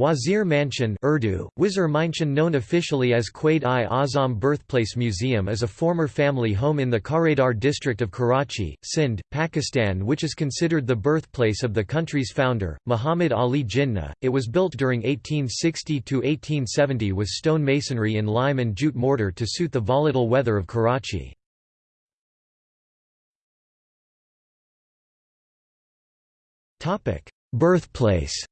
Wazir Mansion Urdu, Wizir Mansion known officially as Quaid-i-Azam Birthplace Museum is a former family home in the Kharadar district of Karachi, Sindh, Pakistan which is considered the birthplace of the country's founder, Muhammad Ali Jinnah. It was built during 1860–1870 with stone masonry in lime and jute mortar to suit the volatile weather of Karachi. Birthplace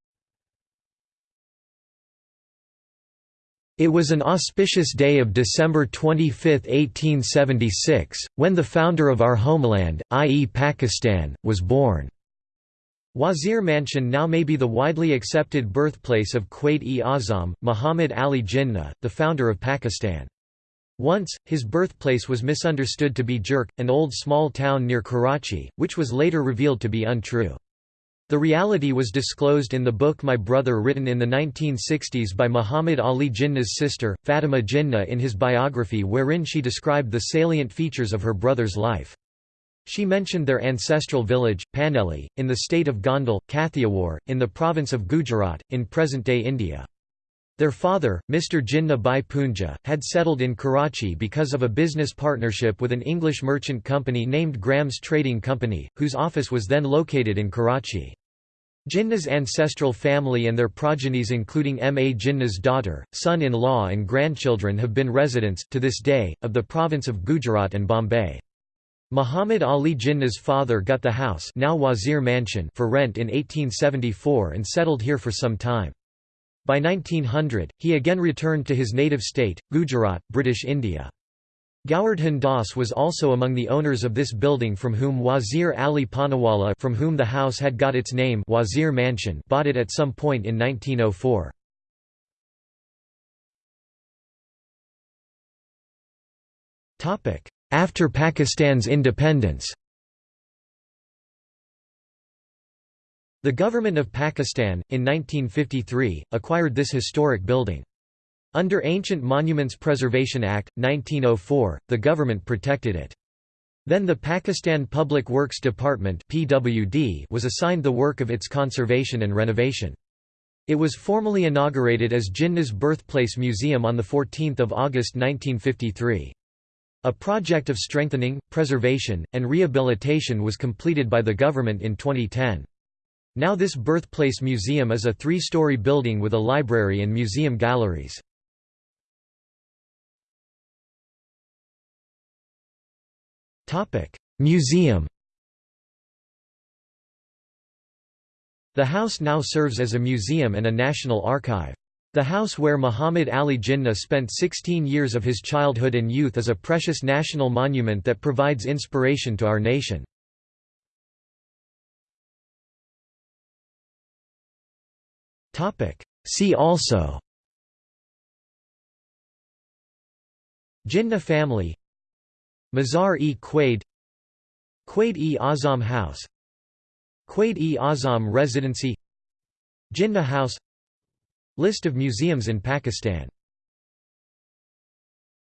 It was an auspicious day of December 25, 1876, when the founder of our homeland, i.e. Pakistan, was born. Wazir Mansion now may be the widely accepted birthplace of Quaid-e-Azam, Muhammad Ali Jinnah, the founder of Pakistan. Once, his birthplace was misunderstood to be Jhirk, an old small town near Karachi, which was later revealed to be untrue. The reality was disclosed in the book My Brother written in the 1960s by Muhammad Ali Jinnah's sister, Fatima Jinnah in his biography wherein she described the salient features of her brother's life. She mentioned their ancestral village, Paneli, in the state of Gondal, Kathiawar, in the province of Gujarat, in present-day India. Their father, Mr. Jinnah Bhai Poonja, had settled in Karachi because of a business partnership with an English merchant company named Graham's Trading Company, whose office was then located in Karachi. Jinnah's ancestral family and their progenies including M. A. Jinnah's daughter, son-in-law and grandchildren have been residents, to this day, of the province of Gujarat and Bombay. Muhammad Ali Jinnah's father got the house now Wazir Mansion for rent in 1874 and settled here for some time. By 1900, he again returned to his native state, Gujarat, British India. Govardhan Das was also among the owners of this building from whom Wazir Ali Panawala from whom the house had got its name Wazir Mansion bought it at some point in 1904. After Pakistan's independence The government of Pakistan, in 1953, acquired this historic building. Under Ancient Monuments Preservation Act, 1904, the government protected it. Then the Pakistan Public Works Department PWD was assigned the work of its conservation and renovation. It was formally inaugurated as Jinnah's Birthplace Museum on 14 August 1953. A project of strengthening, preservation, and rehabilitation was completed by the government in 2010. Now this birthplace museum is a three-story building with a library and museum galleries. Museum The house now serves as a museum and a national archive. The house where Muhammad Ali Jinnah spent 16 years of his childhood and youth is a precious national monument that provides inspiration to our nation. See also Jinnah family Mazar-e Quaid Quaid-e-Azam House Quaid-e-Azam Residency Jinnah House List of museums in Pakistan